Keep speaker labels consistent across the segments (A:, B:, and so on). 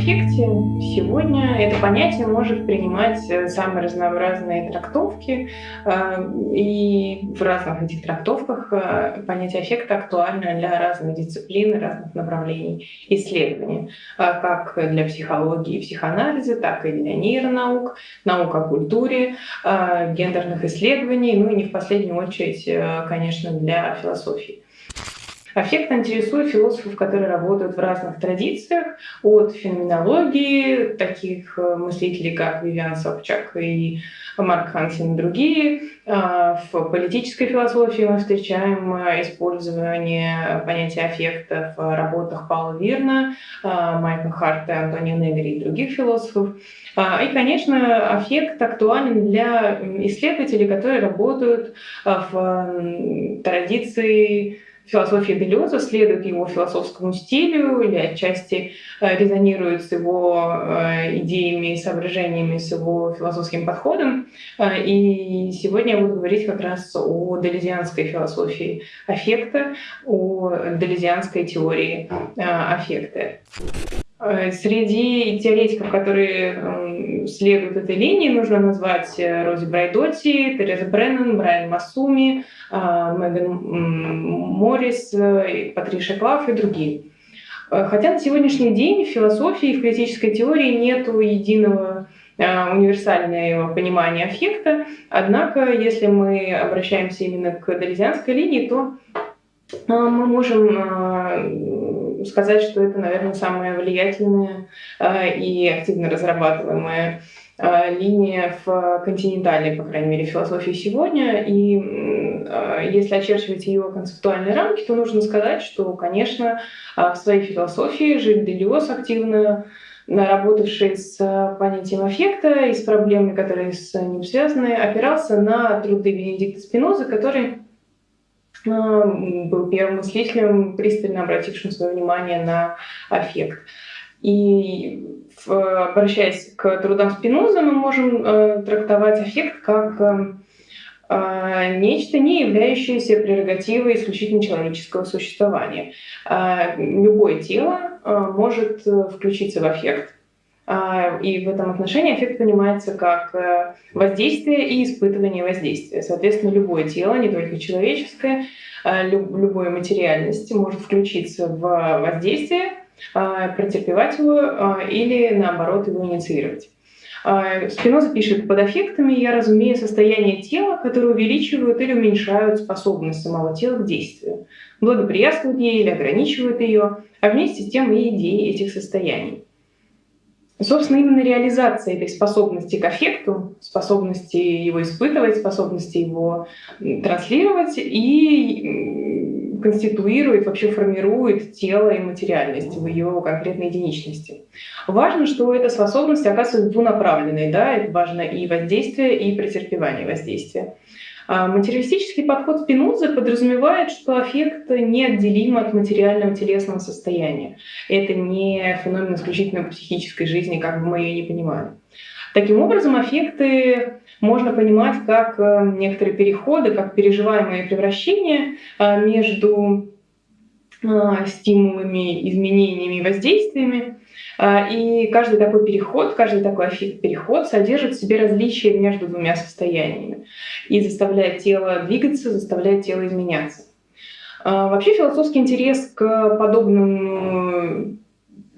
A: аффекте сегодня это понятие может принимать э, самые разнообразные трактовки, э, и в разных этих трактовках э, понятие аффекта актуально для разных дисциплин, разных направлений исследования, как для психологии и психоанализа, так и для нейронаук, наук о культуре, гендерных исследований, ну и не в последнюю очередь, конечно, для философии. Аффект интересует философов, которые работают в разных традициях, от феноменологии, таких э, мыслителей, как Вивиан Собчак и Марк Хансен и другие. А, в политической философии мы встречаем э, использование понятия аффекта в работах Паула Вирна, а, Майкла Харта, Антонио Негри и других философов. А, и, конечно, аффект актуален для исследователей, которые работают в традиции философия Делеза следует его философскому стилю или отчасти э, резонирует с его э, идеями и соображениями, с его философским подходом. Э, и сегодня я буду говорить как раз о делезианской философии аффекта, о делезианской теории аффекта. Среди теоретиков, которые следуют этой линии, нужно назвать Рози Брайдотти, Тереза Бреннан, Брайан Масуми, а, Меган Моррис, э, Патриша Клав и другие. Э, хотя на сегодняшний день в философии и в критической теории нет единого э, универсального понимания аффекта. Однако, если мы обращаемся именно к долезианской линии, то мы можем сказать, что это, наверное, самая влиятельная и активно разрабатываемая Э, линия в континентальной, по крайней мере, философии сегодня. И э, если очерчивать ее концептуальные рамки, то нужно сказать, что, конечно, э, в своей философии Жиль Делиос активно работавший с понятием аффекта и с проблемами, которые с ним связаны, опирался на труды Бенедикта Спиноза, который был первым мыслителем, пристально обратившим свое внимание на аффект. И обращаясь к трудам Спиноза, мы можем э, трактовать аффект как э, э, нечто, не являющееся прерогативой исключительно человеческого существования. Любое тело может включиться в аффект, и в этом отношении эффект понимается как воздействие и испытывание воздействия. Соответственно, любое тело, не только человеческое, любой материальности может включиться в воздействие, а, претерпевать его а, или, наоборот, его инициировать. А, Спиноза пишет, под эффектами я разумею состояние тела, которые увеличивают или уменьшают способность самого тела к действию, благоприятствуют ей или ограничивают ее, а вместе с тем и идеи этих состояний. Собственно, именно реализация этой способности к эффекту, способности его испытывать, способности его транслировать и конституирует, вообще формирует тело и материальность в ее конкретной единичности. Важно, что эта способность оказывается двунаправленной, да, это важно и воздействие, и претерпевание воздействия. А материалистический подход Спинозы подразумевает, что аффект неотделим от материального телесного состояния. Это не феномен исключительно психической жизни, как бы мы ее не понимали. Таким образом, аффекты можно понимать как э, некоторые переходы, как переживаемые превращения э, между э, стимулами, изменениями, воздействиями. И каждый такой переход, каждый такой переход содержит в себе различия между двумя состояниями и заставляет тело двигаться, заставляет тело изменяться. Вообще философский интерес к подобным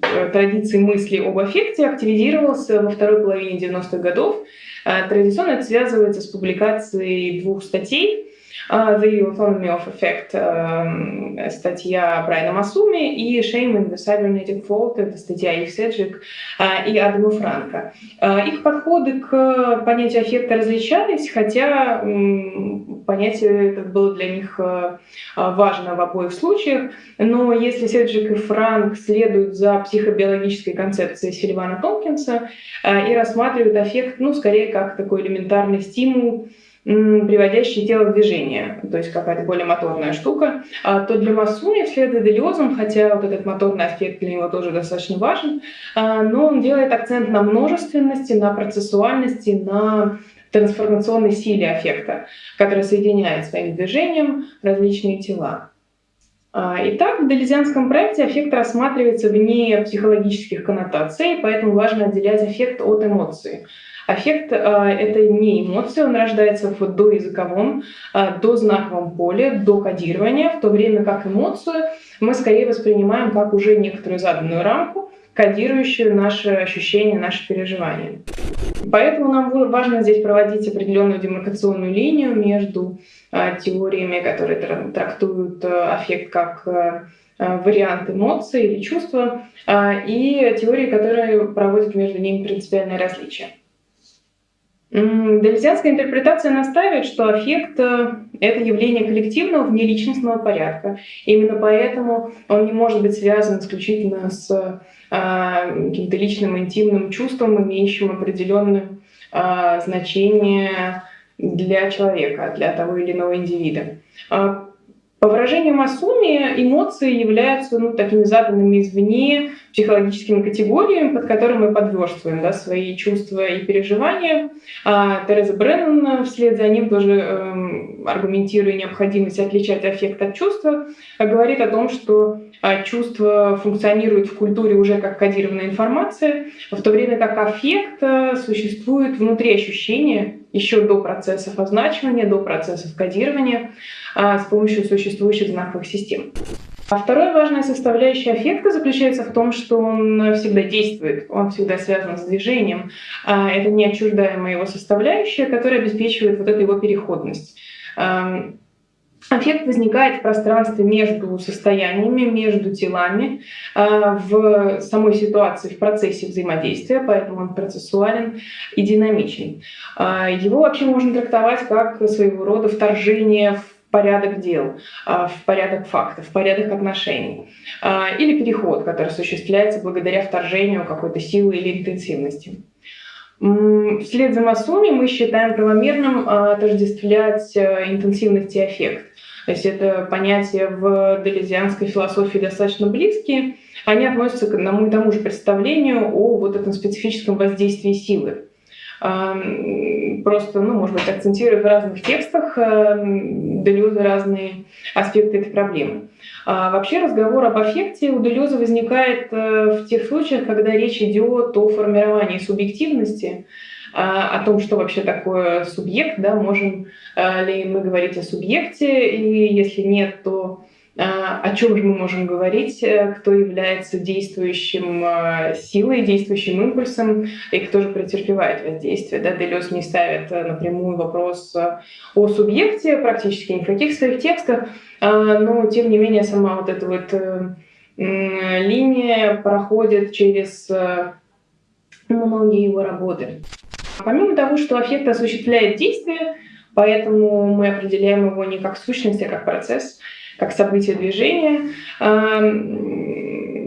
A: традиции мысли об аффекте активизировался во второй половине 90-х годов Э, традиционно это связывается с публикацией двух статей the Autonomy of Effect, uh, статья Брайана Масуми, и Shame in the Cybernetic Fault, это статья Ив Седжик uh, и Адама Франка. Их подходы к понятию эффекта различались, хотя понятие это было для них важно в обоих случаях, но если Седжик и Франк следуют за психобиологической концепцией Сильвана Томпкинса и рассматривают эффект, ну, скорее как такой элементарный стимул, приводящий тело в движение, то есть какая-то более моторная штука, а, то для Масуни вслед за Делиозом, хотя вот этот моторный аспект для него тоже достаточно важен, а, но он делает акцент на множественности, на процессуальности, на трансформационной силе аффекта, которая соединяет своим движением различные тела. Итак, в делезианском проекте аффект рассматривается вне психологических коннотаций, поэтому важно отделять аффект от эмоции. Аффект а, это не эмоция, он рождается в доязыковом, а, дознаковом поле, до кодирования, в то время как эмоцию мы скорее воспринимаем как уже некоторую заданную рамку, кодирующую наши ощущения, наши переживания. Поэтому нам важно здесь проводить определенную демаркационную линию между а, теориями, которые трактуют аффект как вариант эмоций или чувства, и теории, которые проводят между ними принципиальное различие. Дельзианская интерпретация настаивает, что аффект э, — это явление коллективного внеличностного порядка. Именно поэтому он не может быть связан исключительно с а, каким-то личным интимным чувством, имеющим определенное а, значение для человека, для того или иного индивида. По выражению Масуми, эмоции являются ну, такими заданными извне психологическими категориями, под которыми мы подверстываем да, свои чувства и переживания. А Тереза Бреннан вслед за ним тоже э, аргументируя необходимость отличать аффект от чувства, говорит о том, что а, чувства функционируют в культуре уже как кодированная информация, в то время как аффект э, существует внутри ощущения еще до процессов означивания, до процессов кодирования. А, с помощью существующих знаковых систем. А вторая важная составляющая аффекта заключается в том, что он всегда действует, он всегда связан с движением. А, это неотчуждаемая его составляющая, которая обеспечивает вот эту его переходность. Аффект возникает в пространстве между состояниями, между телами, в самой ситуации, в процессе взаимодействия, поэтому он процессуален и динамичен. Его вообще можно трактовать как своего рода вторжение в порядок дел, а, в порядок фактов, в порядок отношений. А, или переход, который осуществляется благодаря вторжению какой-то силы или интенсивности. Вслед за Масуми мы считаем правомерным а, отождествлять интенсивность и эффект. То есть это понятия в делезианской философии достаточно близкие. Они относятся к одному и тому же представлению о вот этом специфическом воздействии силы просто, ну, может быть, акцентируя в разных текстах Делюза разные аспекты этой проблемы. А вообще разговор об аффекте у Делюза возникает э, в тех случаях, когда речь идет о формировании субъективности, а, о том, что вообще такое субъект, да, можем э, ли мы говорить о субъекте, и если нет, то о чем же мы можем говорить, э, кто является действующим э, силой, действующим импульсом, и кто же претерпевает воздействие. Да, Делес не ставит э, напрямую вопрос о субъекте практически ни в каких своих текстах, а, но тем не менее сама вот эта вот линия проходит через многие его работы. Помимо того, что аффект осуществляет действие, поэтому мы определяем его не как сущность, а как процесс – как событие движения.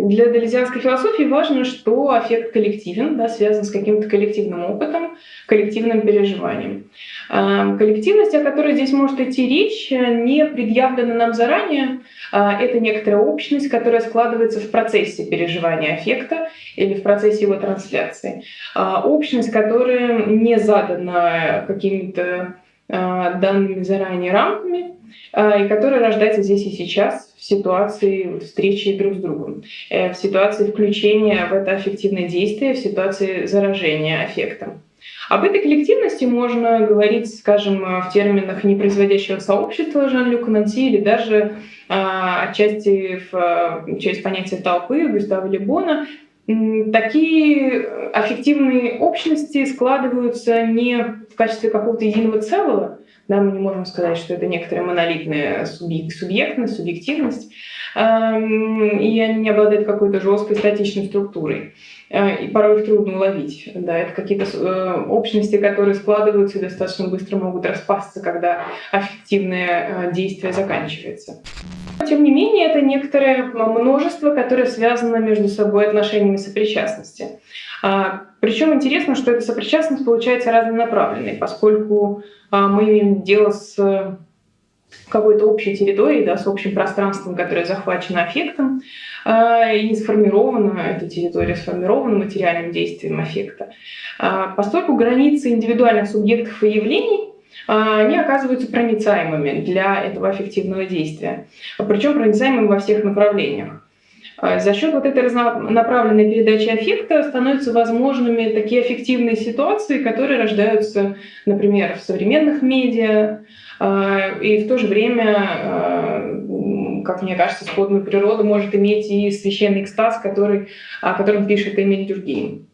A: Для делезианской философии важно, что аффект коллективен, да, связан с каким-то коллективным опытом, коллективным переживанием. Коллективность, о которой здесь может идти речь, не предъявлена нам заранее. А, это некоторая общность, которая складывается в процессе переживания аффекта или в процессе его трансляции. А, общность, которая не задана какими-то а, данными заранее рамками, и которая рождается здесь и сейчас в ситуации встречи друг с другом, э, в ситуации включения в это аффективное действие, в ситуации заражения аффектом. Об этой коллективности можно говорить, скажем, в терминах непроизводящего сообщества Жан-Люка Нанси или даже а, отчасти в, через понятие толпы Густава Лебона. Такие аффективные общности складываются не в качестве какого-то единого целого, да, мы не можем сказать, что это некоторая монолитная субъектность, субъективность, и они не обладают какой-то жесткой статичной структурой. Э, и порой их трудно уловить. Да, это какие-то э, общности, которые складываются и достаточно быстро могут распасться, когда аффективное э, действие заканчивается. Тем не менее, это некоторое множество, которое связано между собой отношениями сопричастности. А, Причем интересно, что эта сопричастность получается разнонаправленной, поскольку а, мы имеем дело с какой-то общей территорией, да, с общим пространством, которое захвачено аффектом, а, и сформирована, эта территория сформирована материальным действием аффекта. Поскольку границы индивидуальных субъектов и явлений они оказываются проницаемыми для этого аффективного действия. Причем проницаемыми во всех направлениях. За счет вот этой разнонаправленной передачи аффекта становятся возможными такие аффективные ситуации, которые рождаются, например, в современных медиа, и в то же время как мне кажется, сходную природу может иметь и священный экстаз, который, о котором пишет Эмиль Дюргейм.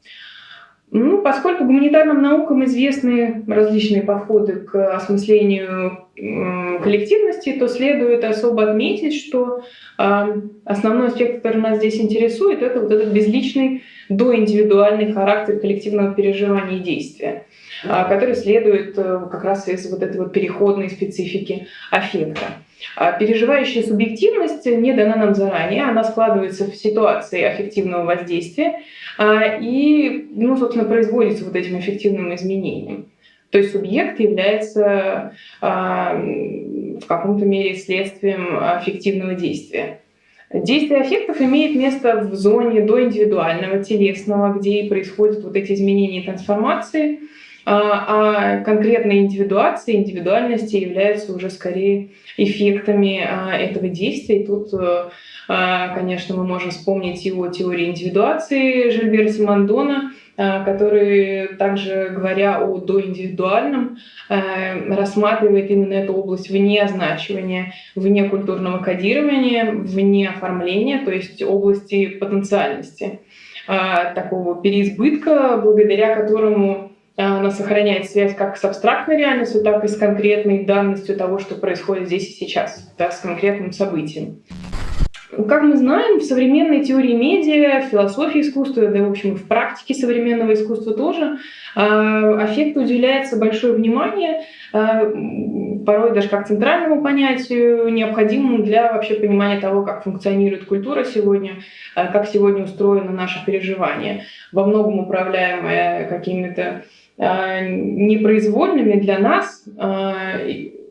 A: Ну, поскольку гуманитарным наукам известны различные подходы к осмыслению коллективности, то следует особо отметить, что основной аспект, который нас здесь интересует, это вот этот безличный доиндивидуальный характер коллективного переживания и действия, который следует э, как раз из вот этой вот переходной специфики аффекта. А переживающая субъективность не дана нам заранее, она складывается в ситуации аффективного воздействия а, и, ну, собственно, производится вот этим эффективным изменением. То есть субъект является а, в каком-то мере следствием аффективного действия. Действие аффектов имеет место в зоне до индивидуального, телесного, где и происходят вот эти изменения и трансформации – а, а конкретные индивидуации, индивидуальности являются уже скорее эффектами а, этого действия. И тут, э, а, конечно, мы можем вспомнить его теории индивидуации Жильбера Симондона, который также, говоря о доиндивидуальном, э, рассматривает именно эту область вне означивания, вне культурного кодирования, вне оформления, то есть области потенциальности такого переизбытка, благодаря которому она сохраняет связь как с абстрактной реальностью, так и с конкретной данностью того, что происходит здесь и сейчас, да, с конкретным событием. Как мы знаем, в современной теории медиа, в философии искусства, да, в общем, в практике современного искусства тоже, аффекту уделяется большое внимание, а, порой даже как центральному понятию, необходимому для вообще понимания того, как функционирует культура сегодня, как сегодня устроено наше переживание, во многом управляемое какими-то непроизвольными для нас а,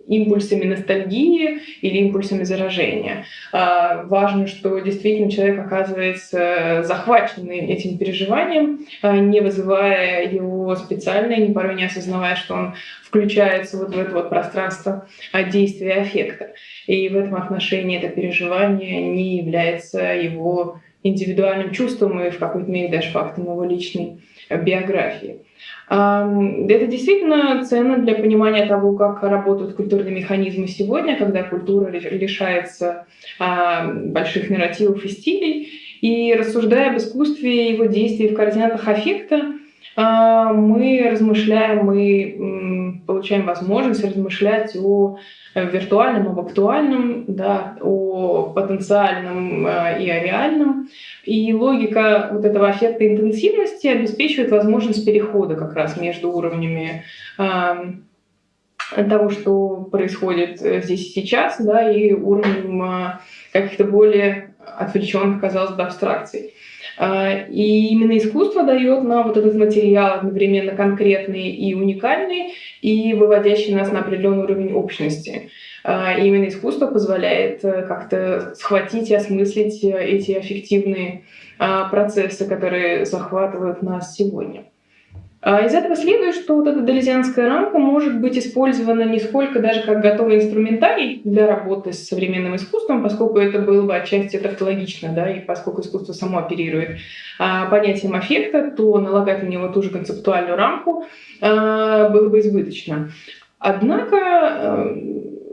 A: импульсами ностальгии или импульсами заражения. А, важно, что действительно человек оказывается захваченный этим переживанием, не вызывая его специально, не порой не осознавая, что он включается вот в это вот пространство действия аффекта. И в этом отношении это переживание не является его индивидуальным чувством и в какой-то мере даже фактом его личной биографии. Это действительно ценно для понимания того, как работают культурные механизмы сегодня, когда культура лишается больших нарративов и стилей. И рассуждая об искусстве его действии в координатах аффекта, мы размышляем, мы получаем возможность размышлять о виртуальном, об актуальном, да, о потенциальном и о реальном. И логика вот этого эффекта интенсивности обеспечивает возможность перехода как раз между уровнями того, что происходит э, здесь и сейчас, да, и уровнем а, каких-то более отвлеченных, казалось бы, абстракций. А, и именно искусство дает нам вот этот материал одновременно конкретный и уникальный, и выводящий нас на определенный уровень общности. А, и именно искусство позволяет э, как-то схватить и осмыслить э, эти аффективные а, процессы, которые захватывают нас сегодня. А из этого следует, что вот эта делезианская рамка может быть использована не сколько даже как готовый инструментарий для работы с современным искусством, поскольку это было бы отчасти тавтологично, да, и поскольку искусство само оперирует а, понятием аффекта, то налагать на него ту же концептуальную рамку а, было бы избыточно. Однако а,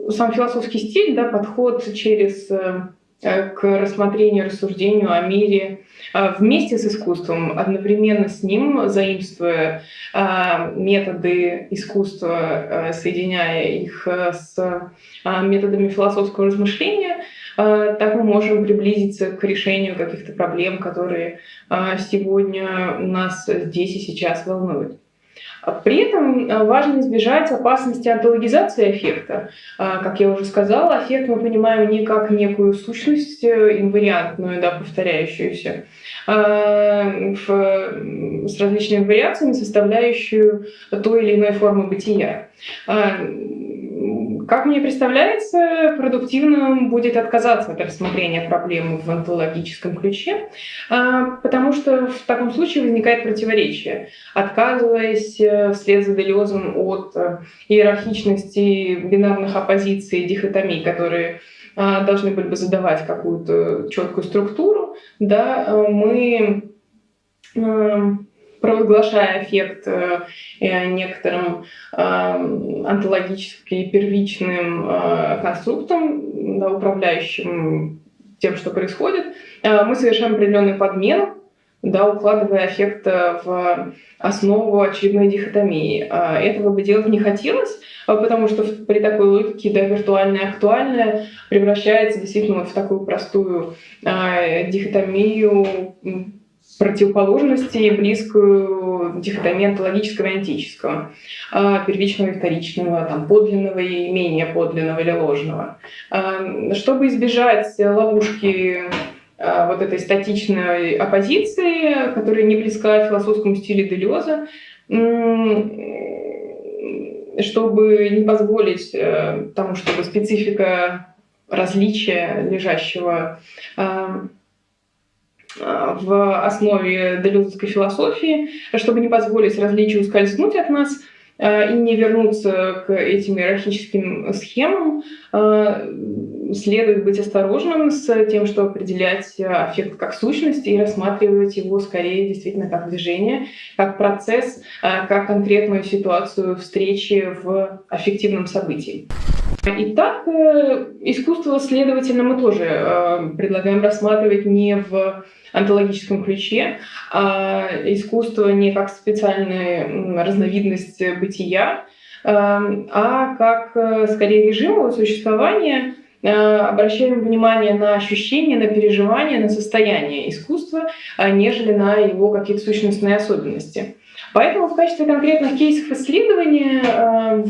A: сам философский стиль, да, подход через а, к рассмотрению, рассуждению о мире, вместе с искусством, одновременно с ним, заимствуя а, методы искусства, а, соединяя их с методами философского размышления, так мы можем приблизиться к решению каких-то проблем, которые сегодня нас здесь и сейчас волнуют. При этом э, важно избежать опасности антологизации эффекта. А, как я уже сказала, эффект мы понимаем не как некую сущность э, инвариантную, да, повторяющуюся, а, с различными вариациями, составляющую той или иной формы бытия. А, как мне представляется, продуктивным будет отказаться от рассмотрения проблемы в онтологическом ключе, потому что в таком случае возникает противоречие. Отказываясь вслед за Делезом от иерархичности бинарных оппозиций и дихотомий, которые должны были бы задавать какую-то четкую структуру, да, мы провозглашая эффект э, некоторым э, онтологически первичным э, конструктом, да, управляющим тем, что происходит, мы совершаем определенную подмену, да, укладывая эффект в основу очередной дихотомии. Этого бы делать не хотелось, потому что при такой логике да, виртуальное актуальное превращается действительно в такую простую дихотомию противоположности, близкую дихотомии онтологического и антического, а, первичного и вторичного, там, подлинного и менее подлинного или ложного. А, чтобы избежать ловушки а, вот этой статичной оппозиции, которая не близка философскому стилю Делеза, чтобы не позволить э, тому, чтобы специфика различия лежащего в основе делезовской философии, чтобы не позволить различию скользнуть от нас э, и не вернуться к этим иерархическим схемам, э, следует быть осторожным с тем, что определять аффект как сущность и рассматривать его скорее действительно как движение, как процесс, как конкретную ситуацию встречи в аффективном событии. Итак, искусство, следовательно, мы тоже предлагаем рассматривать не в онтологическом ключе, а искусство не как специальная разновидность бытия, а, а как э, скорее режим его существования, э, обращаем внимание на ощущения, на переживания, на состояние искусства, а нежели на его какие-то сущностные особенности. Поэтому в качестве конкретных кейсов исследования э,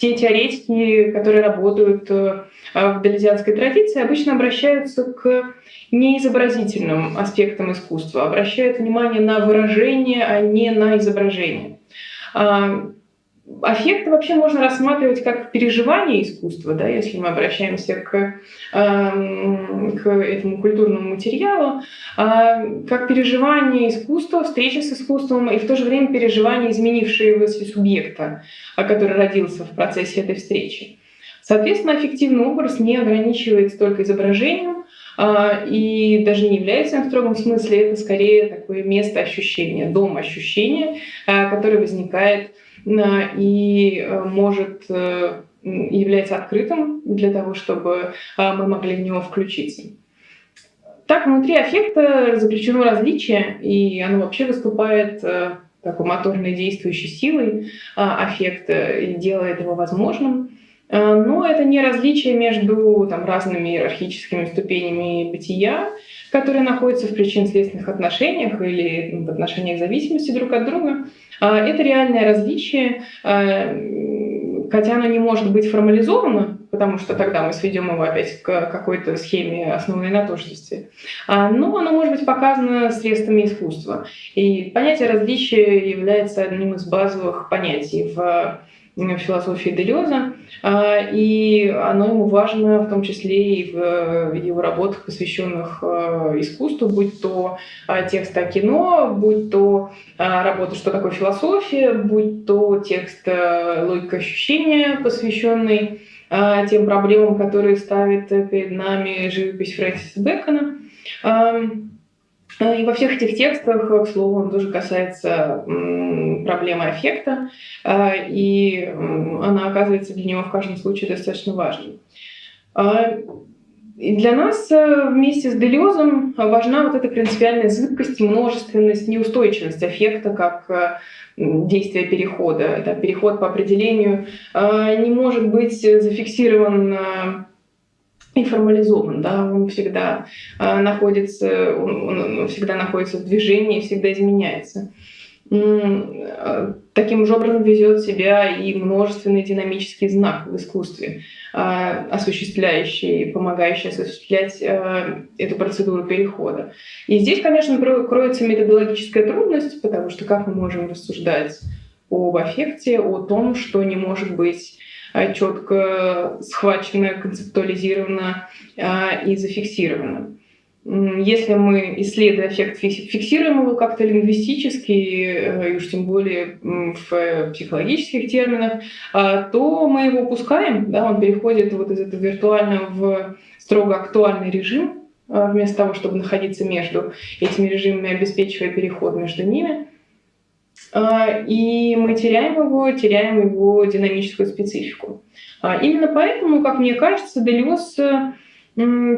A: те теоретики, которые работают в далезианской традиции, обычно обращаются к неизобразительным аспектам искусства, обращают внимание на выражение, а не на изображение. А, аффект вообще можно рассматривать как переживание искусства, да, если мы обращаемся к, к этому культурному материалу, а, как переживание искусства, встреча с искусством и в то же время переживание изменившегося субъекта, который родился в процессе этой встречи. Соответственно, аффективный образ не ограничивается только изображением, а, и даже не является в строгом смысле, это скорее такое место ощущения, дом ощущения, а, которое возникает а, и может э, является открытым для того, чтобы мы могли в него включиться. Так, внутри аффекта заключено различие, и оно вообще выступает э, такой моторной действующей силой аффекта и делает его возможным. Э, но это не различие между там, разными иерархическими ступенями бытия, которые находятся в причинно-следственных отношениях или в отношениях зависимости друг от друга. А, это реальное различие, э, хотя оно не может быть формализовано, потому что тогда мы сведем его опять к какой-то схеме, основанной на тождестве. А, но оно может быть показано средствами искусства. И понятие различия является одним из базовых понятий в философии Делеза, а, и оно ему важно в том числе и в его работах, посвященных а, искусству, будь то а, текст о кино, будь то работа «Что такое философия», будь то текст «Логика ощущения», посвященный тем проблемам, которые ставит перед нами живопись Фрэнсиса Бэкона. И во всех этих текстах, к слову, он тоже касается проблемы аффекта, а, и она оказывается для него в каждом случае достаточно важной. И для нас э, вместе с Делезом важна вот эта принципиальная зыбкость, множественность, неустойчивость аффекта как э, действия перехода. Это переход по определению не может быть зафиксирован и формализован, да, он всегда э, находится, он, он всегда находится в движении, всегда изменяется. Э, таким же образом везет себя и множественный динамический знак в искусстве, э, осуществляющий, помогающий осуществлять э, эту процедуру перехода. И здесь, конечно, кроется методологическая трудность, потому что как мы можем рассуждать об аффекте, о том, что не может быть четко схвачено, концептуализировано и зафиксировано. Если мы, исследуя эффект, фиксируем его как-то лингвистически, и уж тем более в психологических терминах, то мы его упускаем, да, он переходит вот из этого виртуального в строго актуальный режим, вместо того, чтобы находиться между этими режимами, обеспечивая переход между ними. И мы теряем его, теряем его динамическую специфику. Именно поэтому, как мне кажется, Делес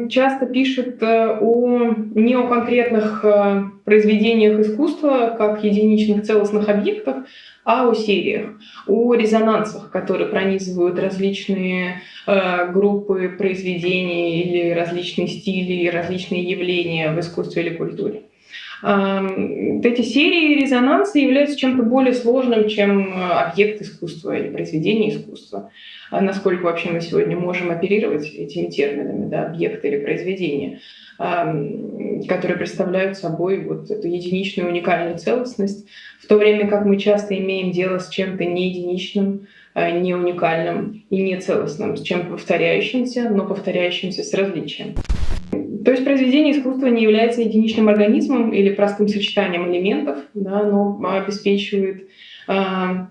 A: часто пишет э, о, не о конкретных э, произведениях искусства, как единичных целостных объектах, а о сериях, о резонансах, которые пронизывают различные э, группы произведений или различные стили, различные явления в искусстве или культуре. Эти серии резонанса являются чем-то более сложным, чем объект искусства или произведение искусства. А насколько вообще мы сегодня можем оперировать этими терминами, да, объекты или произведения, которые представляют собой вот эту единичную уникальную целостность, в то время как мы часто имеем дело с чем-то не единичным, а, не уникальным и не целостным, с чем-то повторяющимся, но повторяющимся с различием. То есть произведение искусства не является единичным организмом или простым сочетанием элементов, да, но обеспечивает э,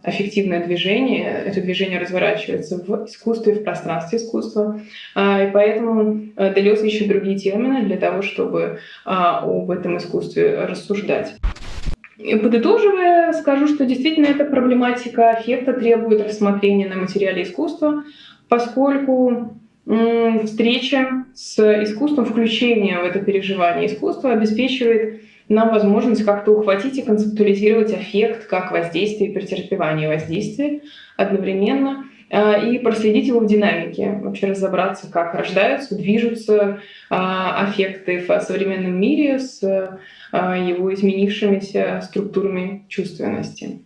A: аффективное движение. Это движение разворачивается в искусстве, в пространстве искусства. Э, и поэтому э, Делес ищет другие термины для того, чтобы э, об этом искусстве рассуждать. И подытоживая, скажу, что действительно эта проблематика аффекта требует рассмотрения на материале искусства, поскольку встреча с искусством, включение в это переживание искусства обеспечивает нам возможность как-то ухватить и концептуализировать эффект как воздействие и претерпевание воздействия одновременно а, и проследить его в динамике, вообще разобраться, как рождаются, движутся аффекты в современном мире с а, его изменившимися структурами чувственности.